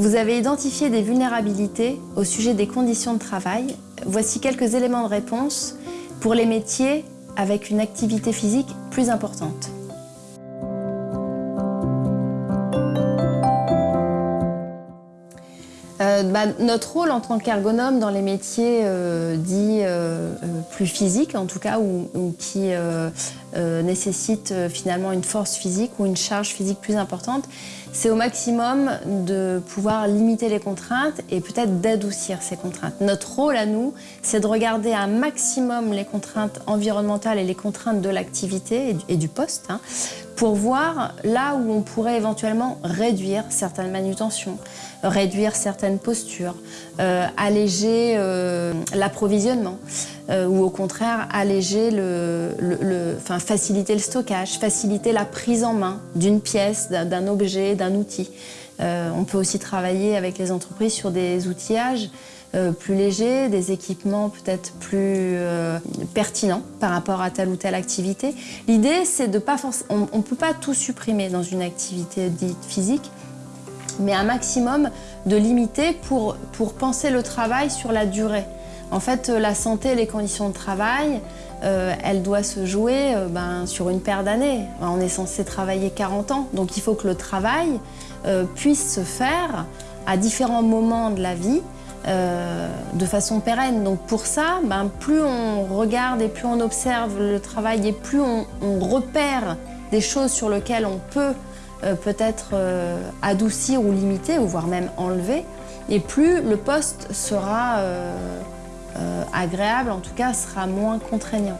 Vous avez identifié des vulnérabilités au sujet des conditions de travail. Voici quelques éléments de réponse pour les métiers avec une activité physique plus importante. Euh, bah, notre rôle en tant qu'ergonome dans les métiers euh, dits euh, plus physiques, en tout cas, ou, qui nécessitent finalement une force physique ou une charge physique plus importante, c'est au maximum de pouvoir limiter les contraintes et peut-être d'adoucir ces contraintes. Notre rôle à nous, c'est de regarder un maximum les contraintes environnementales et les contraintes de l'activité et, du poste hein, pour voir là où on pourrait éventuellement réduire certaines manutentions, réduire certaines euh, alléger euh, l'approvisionnement euh, ou au contraire alléger le, enfin, faciliter le stockage, faciliter la prise en main d'une pièce, d'un objet, d'un outil. on peut aussi travailler avec les entreprises sur des outillages plus légers, des équipements peut-être plus pertinents par rapport à telle ou telle activité. L'idée, c'est de pas on ne peut pas tout supprimer dans une activité dite physique, mais un maximum de limiter pour, pour penser le travail sur la durée. En fait, euh, la santé et les conditions de travail, euh, elle doit se jouer euh, ben, sur une paire d'années. On est censé travailler 40 ans, donc il faut que le travail puisse se faire à différents moments de la vie de façon pérenne. Donc pour ça, ben, plus on regarde et plus on observe le travail et plus on repère des choses sur lesquelles on peut euh, peut-être euh, adoucir ou limiter, ou voire même enlever, et plus le poste sera euh, agréable, en tout cas sera moins contraignant.